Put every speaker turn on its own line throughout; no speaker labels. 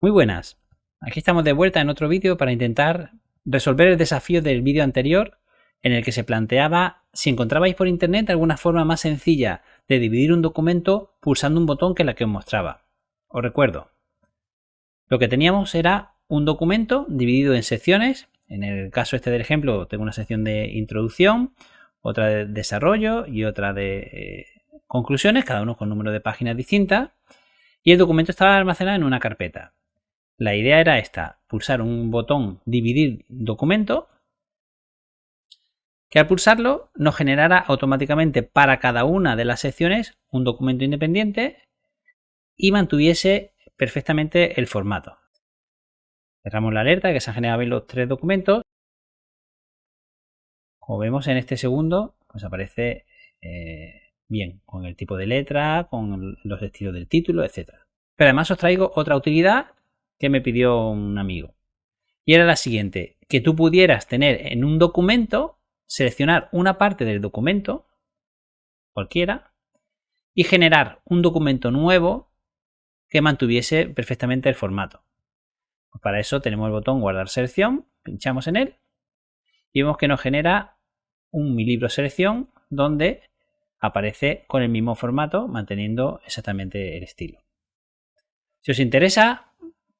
Muy buenas, aquí estamos de vuelta en otro vídeo para intentar resolver el desafío del vídeo anterior en el que se planteaba si encontrabais por internet alguna forma más sencilla de dividir un documento pulsando un botón que la que os mostraba. Os recuerdo, lo que teníamos era un documento dividido en secciones, en el caso este del ejemplo tengo una sección de introducción, otra de desarrollo y otra de eh, conclusiones, cada uno con número de páginas distintas, y el documento estaba almacenado en una carpeta. La idea era esta, pulsar un botón dividir documento, que al pulsarlo nos generara automáticamente para cada una de las secciones un documento independiente y mantuviese perfectamente el formato. Cerramos la alerta que se han generado los tres documentos. Como vemos en este segundo, pues aparece eh, bien, con el tipo de letra, con los estilos del título, etc. Pero además os traigo otra utilidad que me pidió un amigo. Y era la siguiente, que tú pudieras tener en un documento, seleccionar una parte del documento, cualquiera, y generar un documento nuevo que mantuviese perfectamente el formato. Pues para eso tenemos el botón guardar selección, pinchamos en él y vemos que nos genera un mi libro selección donde aparece con el mismo formato manteniendo exactamente el estilo. Si os interesa,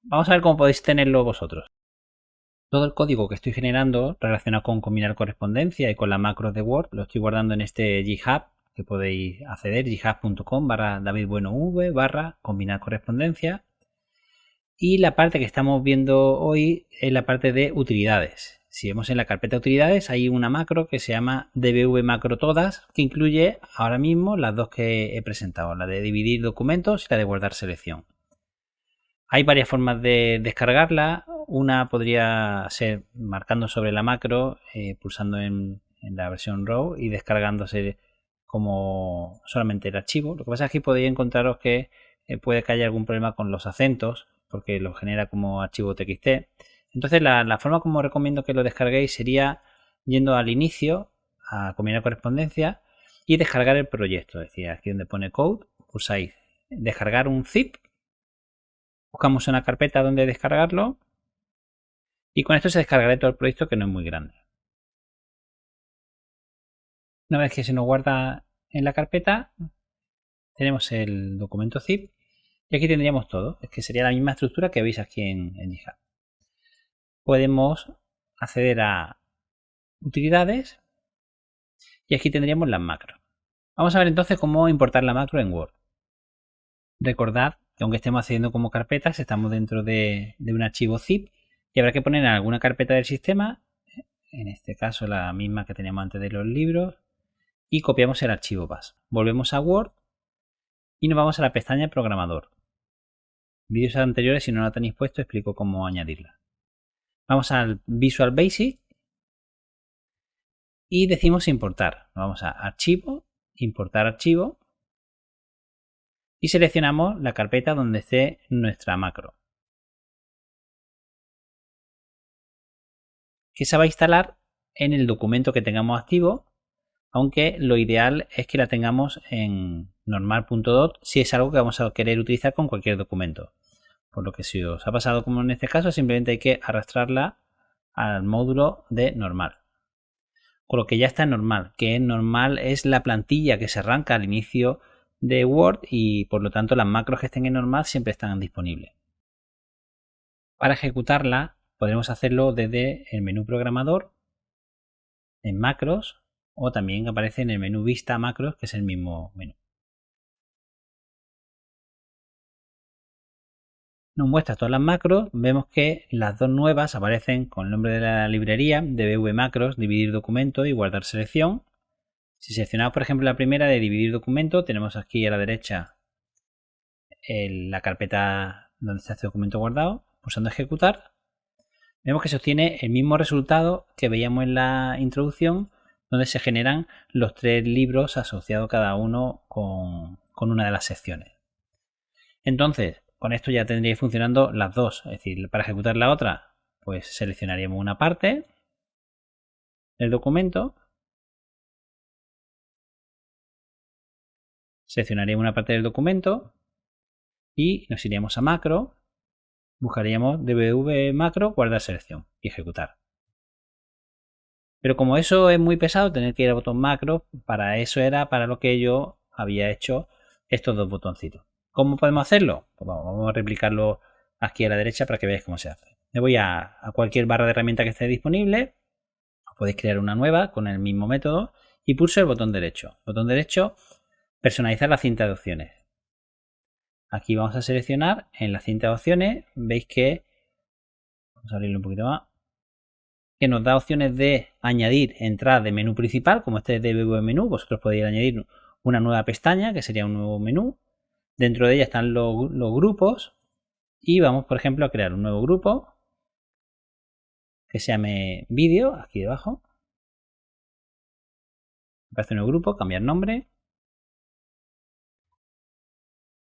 Vamos a ver cómo podéis tenerlo vosotros. Todo el código que estoy generando relacionado con combinar correspondencia y con la macro de Word lo estoy guardando en este GitHub que podéis acceder, github.com barra davidbuenov barra combinar correspondencia. Y la parte que estamos viendo hoy es la parte de utilidades. Si vemos en la carpeta utilidades hay una macro que se llama dbv macro todas que incluye ahora mismo las dos que he presentado, la de dividir documentos y la de guardar selección. Hay varias formas de descargarla. Una podría ser marcando sobre la macro, eh, pulsando en, la versión RAW y descargándose como solamente el archivo. Lo que pasa es que podéis encontraros que eh, puede que haya algún problema con los acentos porque lo genera como archivo TXT. Entonces la, forma como recomiendo que lo descarguéis sería yendo al inicio a combinar correspondencia y descargar el proyecto. Es decir, aquí donde pone code, pulsáis descargar un zip Buscamos una carpeta donde descargarlo. Y con esto se descargará todo el proyecto que no es muy grande. Una vez que se nos guarda en la carpeta, tenemos el documento zip y aquí tendríamos todo. Es que sería la misma estructura que veis aquí en, en GitHub. Podemos acceder a utilidades y aquí tendríamos las macros. Vamos a ver entonces cómo importar la macro en Word. Recordad que aunque estemos haciendo como carpetas, estamos dentro de, un archivo zip y habrá que poner en alguna carpeta del sistema, en este caso la misma que teníamos antes de los libros, y copiamos el archivo base. Volvemos a Word y nos vamos a la pestaña Programador. Vídeos anteriores, si no la tenéis puesto, explico cómo añadirla. Vamos al Visual Basic y decimos importar. Vamos a Archivo, Importar archivo y seleccionamos la carpeta donde esté nuestra macro. Que se va a instalar en el documento que tengamos activo, aunque lo ideal es que la tengamos en normal.dot si es algo que vamos a querer utilizar con cualquier documento. Por lo que si os ha pasado como en este caso, simplemente hay que arrastrarla al módulo de normal. Con lo que ya está normal, que normal es la plantilla que se arranca al inicio de Word y por lo tanto las macros que estén en normal siempre están disponibles. Para ejecutarla podremos hacerlo desde el menú programador, en macros o también aparece en el menú vista macros que es el mismo menú. Nos muestra todas las macros, vemos que las dos nuevas aparecen con el nombre de la librería, dbv macros, dividir documento y guardar selección si seleccionamos, por ejemplo, la primera de dividir documento, tenemos aquí a la derecha la carpeta donde está este documento guardado, pulsando ejecutar. Vemos que se obtiene el mismo resultado que veíamos en la introducción, donde se generan los tres libros asociados cada uno con, con una de las secciones. Entonces, con esto ya tendríais funcionando las dos. Es decir, para ejecutar la otra, pues seleccionaríamos una parte del documento Seleccionaríamos una parte del documento y nos iríamos a macro buscaríamos dbv macro, guardar selección y ejecutar. Pero como eso es muy pesado, tener que ir al botón macro, para eso era para lo que yo había hecho estos dos botoncitos. ¿Cómo podemos hacerlo? Pues vamos a replicarlo aquí a la derecha para que veáis cómo se hace. Me voy a, cualquier barra de herramienta que esté disponible. Podéis crear una nueva con el mismo método y pulso el botón derecho. Botón derecho, personalizar la cinta de opciones. Aquí vamos a seleccionar en la cinta de opciones. Veis que, vamos a abrirlo un poquito más, que nos da opciones de añadir entradas de menú principal, como este de menú. Vosotros podéis añadir una nueva pestaña, que sería un nuevo menú. Dentro de ella están los, los grupos. Y vamos, por ejemplo, a crear un nuevo grupo que se llame vídeo, aquí debajo. Aparece un nuevo grupo, cambiar nombre.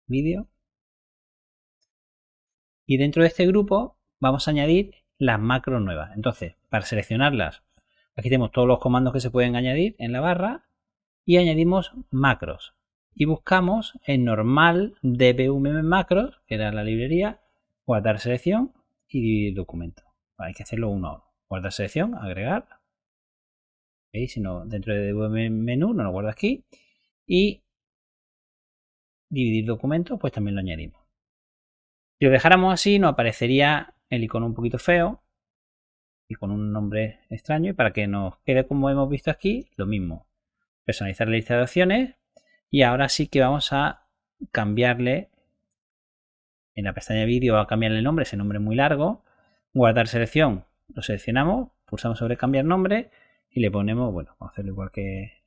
Vídeo. Y dentro de este grupo vamos a añadir las macros nuevas. Entonces, para seleccionarlas, aquí tenemos todos los comandos que se pueden añadir en la barra y añadimos macros. Y buscamos en normal dbmm macros, que era la librería, guardar selección y dividir documento. Hay que hacerlo uno a uno. Guardar selección, agregar. ¿Veis? Si no, dentro de menú no lo guardo aquí. Y dividir documento, pues también lo añadimos. Si lo dejáramos así, nos aparecería el icono un poquito feo y con un nombre extraño. Y para que nos quede como hemos visto aquí, lo mismo. Personalizar la lista de opciones. Y ahora sí que vamos a cambiarle en la pestaña vídeo, a cambiarle el nombre, ese nombre muy largo. Guardar selección, lo seleccionamos, pulsamos sobre cambiar nombre y le ponemos, bueno, vamos a hacerlo igual que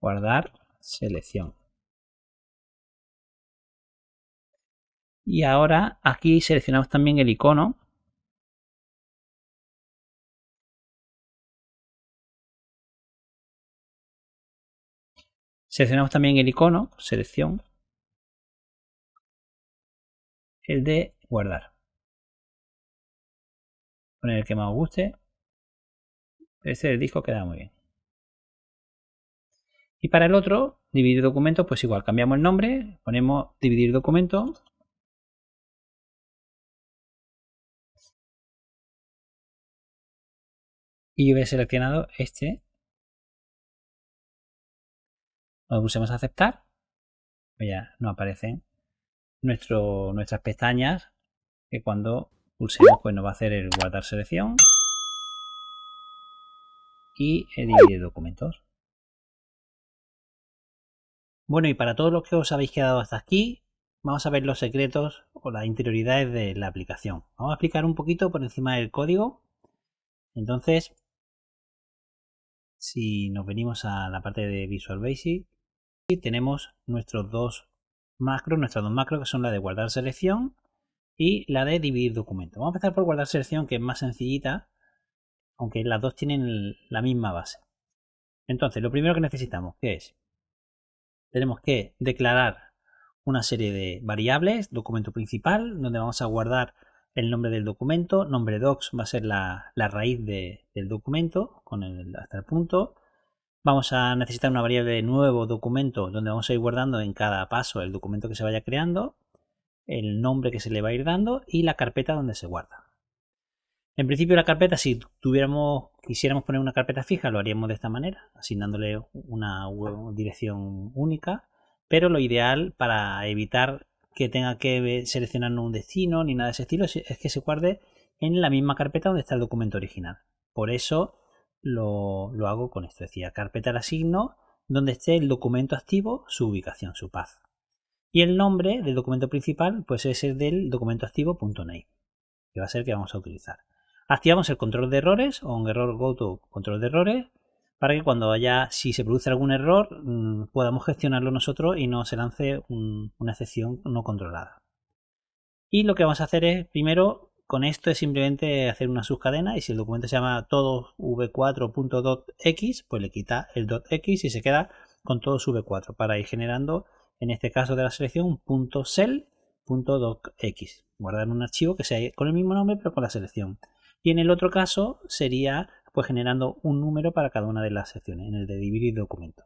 guardar selección. Y ahora aquí seleccionamos también el icono. Seleccionamos también el icono, selección, el de guardar. Poner el que más os guste. Este del disco queda muy bien. Y para el otro, dividir documento, pues igual, cambiamos el nombre, ponemos dividir documento y yo he seleccionado este. Cuando pulsemos aceptar, pues ya no aparecen nuestras pestañas que cuando pulsemos pues nos va a hacer el guardar selección y el dividir documentos. Bueno, y para todos los que os habéis quedado hasta aquí, vamos a ver los secretos o las interioridades de la aplicación. Vamos a explicar un poquito por encima del código. Entonces, si nos venimos a la parte de Visual Basic, tenemos nuestros dos macros, nuestras dos macros que son la de guardar selección y la de dividir documento. Vamos a empezar por guardar selección que es más sencillita, aunque las dos tienen la misma base. Entonces, lo primero que necesitamos, ¿qué es? Tenemos que declarar una serie de variables, documento principal, donde vamos a guardar el nombre del documento, nombre docs va a ser la, raíz del documento con el, hasta el punto. Vamos a necesitar una variable de nuevo documento donde vamos a ir guardando en cada paso el documento que se vaya creando, el nombre que se le va a ir dando y la carpeta donde se guarda. En principio la carpeta, si tuviéramos, quisiéramos poner una carpeta fija, lo haríamos de esta manera, asignándole una dirección única, pero lo ideal para evitar que tenga que seleccionar un destino ni nada de ese estilo, es que se guarde en la misma carpeta donde está el documento original. Por eso lo, hago con esto, es decir, carpeta la asigno donde esté el documento activo, su ubicación, su path. Y el nombre del documento principal pues es el del documento activo.name, que va a ser el que vamos a utilizar. Activamos el control de errores o un error go to control de errores para que cuando haya, si se produce algún error, mm, podamos gestionarlo nosotros y no se lance una excepción no controlada. Y lo que vamos a hacer es, primero, con esto es simplemente hacer una subcadena y si el documento se llama todo v4.docx, pues le quita el .x y se queda con todo v4 para ir generando, en este caso de la selección, .cell.docx. Guardar un archivo que sea con el mismo nombre pero con la selección. Y en el otro caso sería pues generando un número para cada una de las secciones, en el de dividir documento.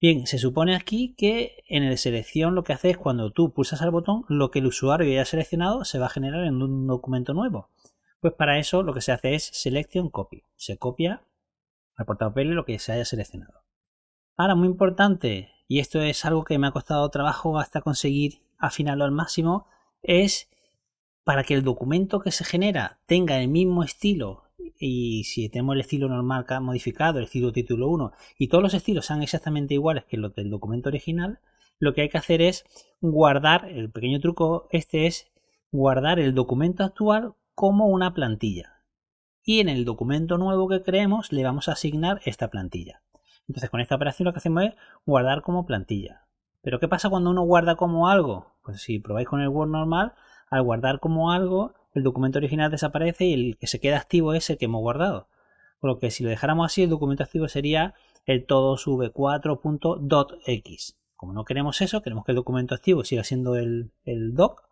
Bien, se supone aquí que en el selección lo que hace es cuando tú pulsas al botón, lo que el usuario haya seleccionado se va a generar en un documento nuevo. Pues para eso lo que se hace es selection copy. Se copia al portapapeles lo que se haya seleccionado. Ahora, muy importante, y esto es algo que me ha costado trabajo hasta conseguir afinarlo al máximo, es para que el documento que se genera tenga el mismo estilo y si tenemos el estilo normal modificado, el estilo título 1 y todos los estilos sean exactamente iguales que los del documento original, lo que hay que hacer es guardar, el pequeño truco este es guardar el documento actual como una plantilla. Y en el documento nuevo que creemos le vamos a asignar esta plantilla. Entonces con esta operación lo que hacemos es guardar como plantilla. Pero ¿qué pasa cuando uno guarda como algo? Pues si probáis con el Word normal, al guardar como algo, el documento original desaparece y el que se queda activo es el que hemos guardado. Por lo que si lo dejáramos así, el documento activo sería el todos v4.docx. Como no queremos eso, queremos que el documento activo siga siendo el, el doc,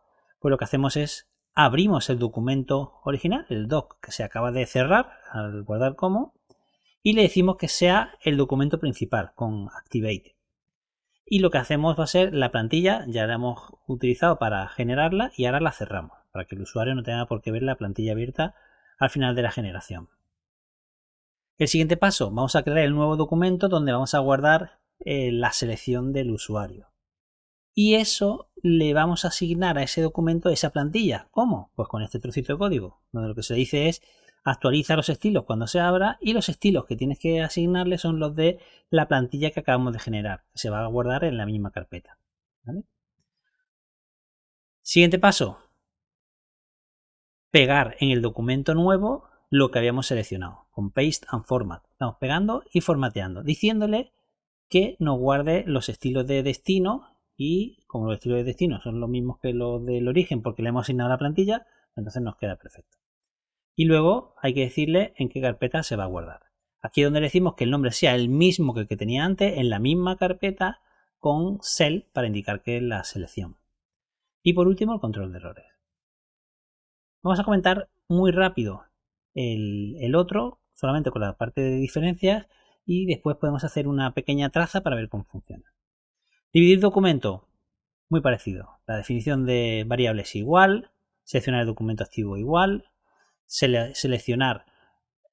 pues lo que hacemos es abrimos el documento original, el doc que se acaba de cerrar al guardar como, y le decimos que sea el documento principal con activate. Y lo que hacemos va a ser la plantilla, ya la hemos utilizado para generarla y ahora la cerramos para que el usuario no tenga por qué ver la plantilla abierta al final de la generación. El siguiente paso, vamos a crear el nuevo documento donde vamos a guardar eh, la selección del usuario. Y eso le vamos a asignar a ese documento esa plantilla. ¿Cómo? Pues con este trocito de código, donde lo que se dice es actualiza los estilos cuando se abra y los estilos que tienes que asignarle son los de la plantilla que acabamos de generar, se va a guardar en la misma carpeta. Siguiente paso, pegar en el documento nuevo lo que habíamos seleccionado, con paste and format. Estamos pegando y formateando, diciéndole que nos guarde los estilos de destino y como los estilos de destino son los mismos que los del origen porque le hemos asignado la plantilla, entonces nos queda perfecto. Y luego hay que decirle en qué carpeta se va a guardar. Aquí es donde le decimos que el nombre sea el mismo que el que tenía antes, en la misma carpeta con cell para indicar que es la selección. Y por último el control de errores. Vamos a comentar muy rápido el, otro, solamente con la parte de diferencias, y después podemos hacer una pequeña traza para ver cómo funciona. Dividir documento, muy parecido. La definición de variables igual, seleccionar el documento activo igual, seleccionar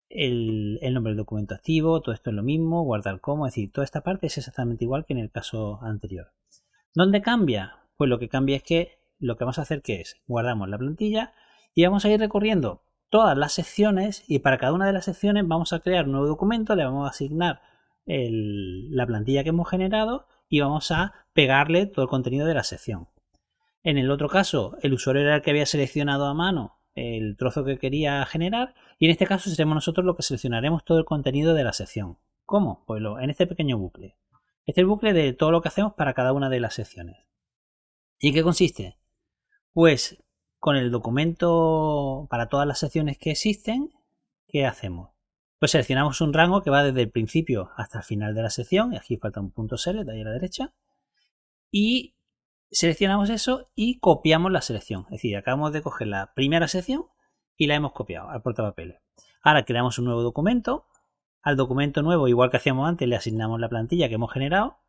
el, el, nombre del documento activo, todo esto es lo mismo, guardar como, es decir, toda esta parte es exactamente igual que en el caso anterior. ¿Dónde cambia? Pues lo que cambia es que lo que vamos a hacer que es guardamos la plantilla y vamos a ir recorriendo todas las secciones y para cada una de las secciones vamos a crear un nuevo documento, le vamos a asignar la plantilla que hemos generado y vamos a pegarle todo el contenido de la sección. En el otro caso, el usuario era el que había seleccionado a mano el trozo que quería generar y en este caso seremos nosotros los que seleccionaremos todo el contenido de la sección. ¿Cómo? Pues en este pequeño bucle. Este es el bucle de todo lo que hacemos para cada una de las secciones. ¿Y qué consiste? Pues con el documento para todas las secciones que existen, ¿qué hacemos? Pues seleccionamos un rango que va desde el principio hasta el final de la sección, y aquí falta un punto select ahí a la derecha, y seleccionamos eso y copiamos la selección. Es decir, acabamos de coger la primera sección y la hemos copiado al portapapeles. Ahora creamos un nuevo documento. Al documento nuevo, igual que hacíamos antes, le asignamos la plantilla que hemos generado.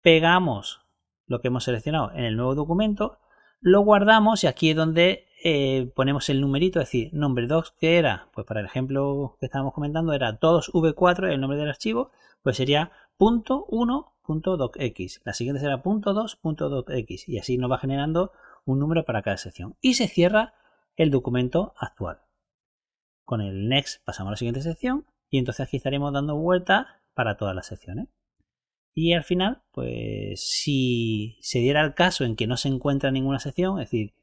Pegamos lo que hemos seleccionado en el nuevo documento lo guardamos y aquí es donde eh, ponemos el numerito, es decir, nombre docs que era, pues para el ejemplo que estábamos comentando era todos v4, el nombre del archivo, pues sería punto .docx. La siguiente será punto .2.docx y así nos va generando un número para cada sección. Y se cierra el documento actual. Con el next pasamos a la siguiente sección y entonces aquí estaremos dando vuelta para todas las secciones. Y al final, pues si se diera el caso en que no se encuentra ninguna sección, es decir,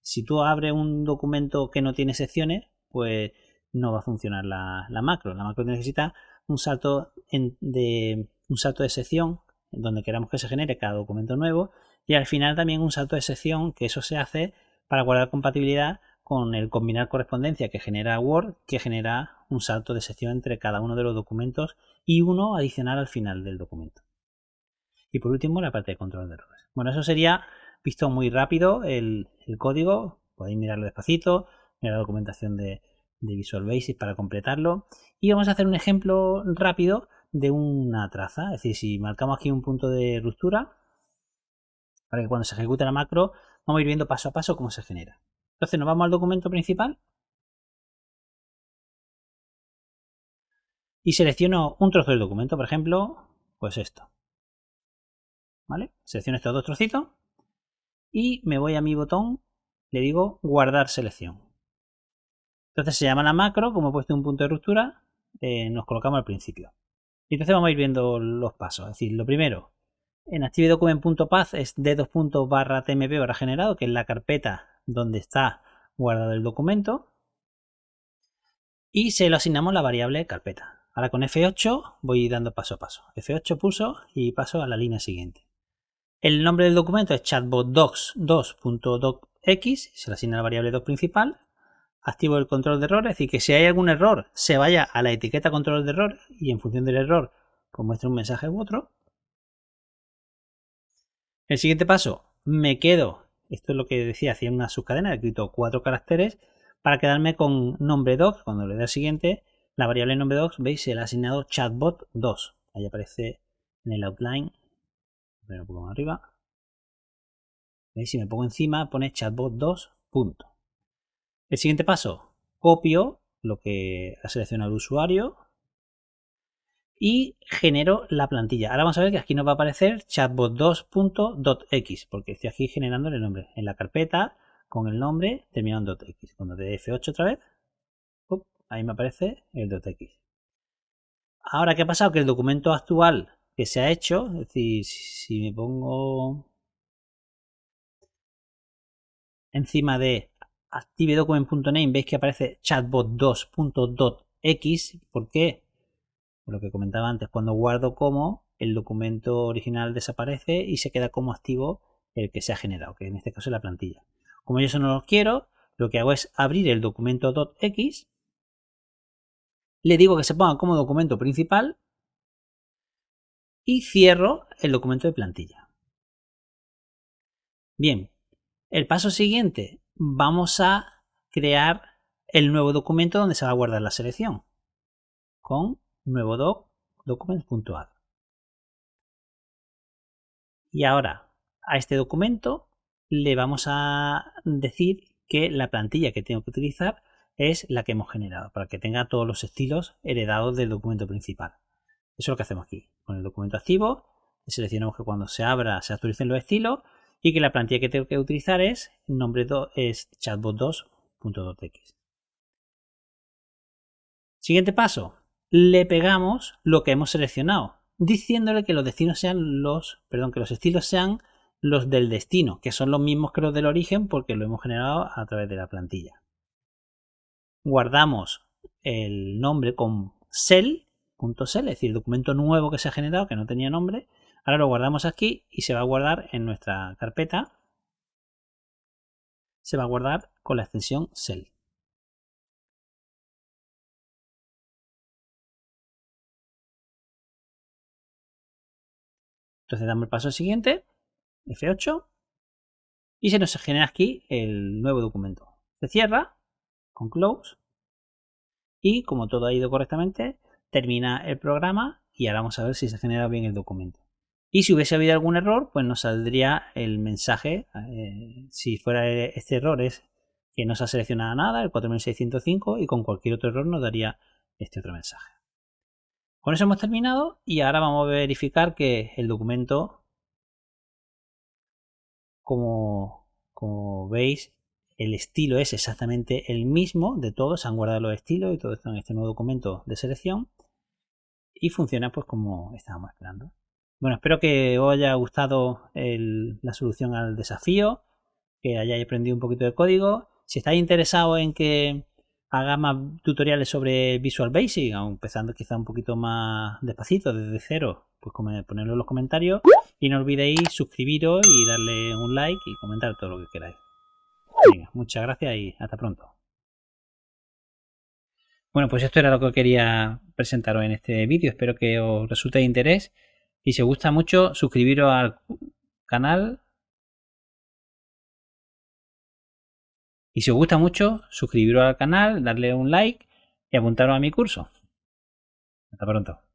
si tú abres un documento que no tiene secciones, pues no va a funcionar la, macro. La macro necesita un salto de sección donde queramos que se genere cada documento nuevo y al final también un salto de sección que eso se hace para guardar compatibilidad con el combinar correspondencia que genera Word que genera un salto de sección entre cada uno de los documentos y uno adicional al final del documento. Y por último, la parte de control de errores. Bueno, eso sería visto muy rápido el, código. Podéis mirarlo despacito, mirar la documentación de, Visual Basic para completarlo. Y vamos a hacer un ejemplo rápido de una traza. Es decir, si marcamos aquí un punto de ruptura, para que cuando se ejecute la macro, vamos a ir viendo paso a paso cómo se genera. Entonces nos vamos al documento principal y selecciono un trozo del documento, por ejemplo, pues esto. ¿Vale? Selecciono estos dos trocitos y me voy a mi botón, le digo guardar selección. Entonces se llama la macro, como he puesto un punto de ruptura, eh, nos colocamos al principio. Y entonces vamos a ir viendo los pasos. Es decir, lo primero, en ActiveDocument.path es d2. barra tmp barra generado, que es la carpeta donde está guardado el documento. Y se lo asignamos la variable carpeta. Ahora con F8 voy dando paso a paso. F8 pulso y paso a la línea siguiente. El nombre del documento es chatbotdocs2.docx, se le asigna la variable doc principal. Activo el control de error, es decir, que si hay algún error, se vaya a la etiqueta control de error y en función del error, pues muestre un mensaje u otro. El siguiente paso, me quedo, esto es lo que decía, hacía una subcadena, he escrito cuatro caracteres para quedarme con nombre doc. Cuando le dé al siguiente, la variable nombre doc, veis, se le ha asignado chatbot2. Ahí aparece en el outline un poco más arriba. ¿Veis? Si me pongo encima, pone chatbot 2. Punto. El siguiente paso, copio lo que ha seleccionado el usuario y genero la plantilla. Ahora vamos a ver que aquí nos va a aparecer chatbot2.x porque estoy aquí generando el nombre en la carpeta con el nombre terminado en .x. Cuando de F8 otra vez, ahí me aparece el .x. Ahora, ¿qué ha pasado? Que el documento actual que se ha hecho, es decir, si me pongo encima de activedocument.name veis que aparece chatbot2.x. ¿Por qué? Por lo que comentaba antes, cuando guardo como, el documento original desaparece y se queda como activo el que se ha generado, que en este caso es la plantilla. Como yo eso no lo quiero, lo que hago es abrir el documento .x, le digo que se ponga como documento principal y cierro el documento de plantilla. Bien, el paso siguiente, vamos a crear el nuevo documento donde se va a guardar la selección con nuevo doc documents.add. Y ahora a este documento le vamos a decir que la plantilla que tengo que utilizar es la que hemos generado para que tenga todos los estilos heredados del documento principal. Eso es lo que hacemos aquí. Con el documento activo, seleccionamos que cuando se abra se actualicen los estilos y que la plantilla que tengo que utilizar es nombre es chatbot2.2x. Siguiente paso, le pegamos lo que hemos seleccionado, diciéndole que los destinos sean los, perdón, que los estilos sean los del destino, que son los mismos que los del origen porque lo hemos generado a través de la plantilla. Guardamos el nombre con .cell, es decir, documento nuevo que se ha generado, que no tenía nombre. Ahora lo guardamos aquí y se va a guardar en nuestra carpeta. Se va a guardar con la extensión cell. Entonces damos el paso siguiente, F8, y se nos genera aquí el nuevo documento. Se cierra con close y como todo ha ido correctamente, termina el programa y ahora vamos a ver si se genera bien el documento. Y si hubiese habido algún error, pues nos saldría el mensaje. Eh, si fuera este error es que no se ha seleccionado nada, el 4605, y con cualquier otro error nos daría este otro mensaje. Con eso hemos terminado y ahora vamos a verificar que el documento, como, como veis, el estilo es exactamente el mismo de todos, se han guardado los estilos y todo esto en este nuevo documento de selección y funciona pues como estábamos esperando. Bueno, espero que os haya gustado la solución al desafío, que hayáis aprendido un poquito de código. Si estáis interesados en que haga más tutoriales sobre Visual Basic, empezando quizá un poquito más despacito, desde cero, pues ponerlo en los comentarios. Y no olvidéis suscribiros y darle un like y comentar todo lo que queráis. muchas gracias y hasta pronto. Bueno, pues esto era lo que quería presentaros en este vídeo. Espero que os resulte de interés. Y si os gusta mucho, suscribiros al canal. Y si os gusta mucho, suscribiros al canal, darle un like y apuntaros a mi curso. Hasta pronto.